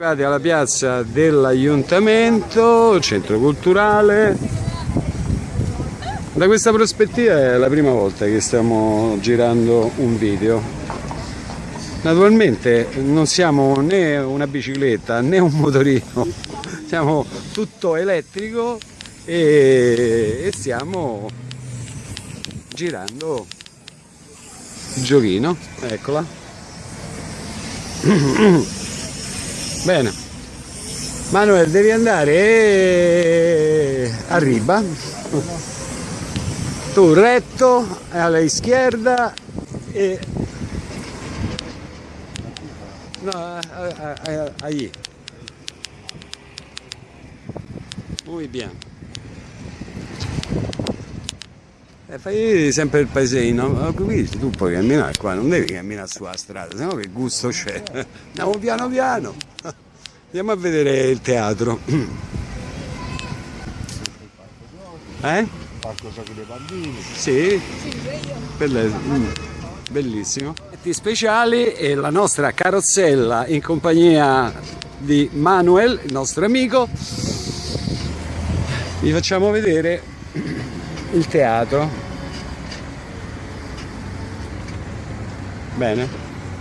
Arrivati alla piazza dell'Aiuntamento, centro culturale. Da questa prospettiva è la prima volta che stiamo girando un video. Naturalmente non siamo né una bicicletta né un motorino, siamo tutto elettrico e, stiamo girando il giochino, eccola. Bene. Manuel, devi andare a riba. Tu retto, alla izquierda e... No, a- a- a-. Muy bien. E fai sempre il paesino, tu puoi camminare qua, non devi camminare sulla strada, sennò che gusto c'è. Andiamo piano piano. Andiamo a vedere il teatro. Eh? Parco giochi dei bambini. Sì? Mm, Bellissimo. Effetti speciali e la nostra carrozzella in compagnia di Manuel, il nostro amico. Vi facciamo vedere il teatro. Bene.